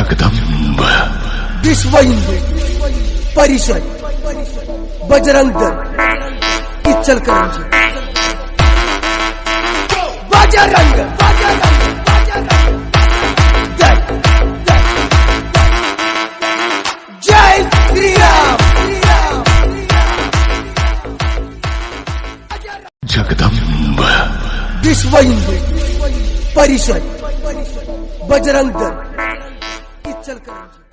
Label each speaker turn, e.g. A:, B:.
A: जगदंब
B: विश्व हिंदू परिषद बजरंग दल इचलकरंजी। बजरंग बजरंग जय श्री राम
A: जगदंब
B: विश्व हिंदू परिषद बजरंग दल। चल कर